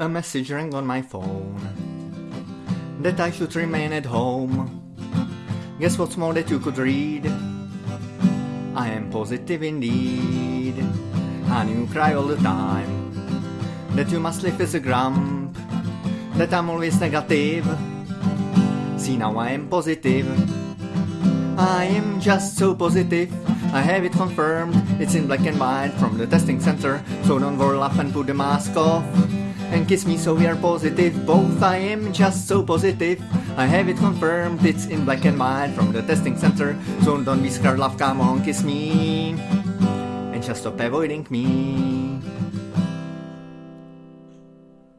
A message rang on my phone that I should remain at home. Guess what's more that you could read? I am positive indeed. And you cry all the time that you must live as a grump, that I'm always negative. See now I am positive. I am just so positive. I have it confirmed. It's in black and white from the testing center. So don't roll up and put the mask off. And kiss me so we are positive. Both I am just so positive. I have it confirmed. It's in black and white from the testing center. So don't be scared, love. Come on, kiss me. And just stop avoiding me.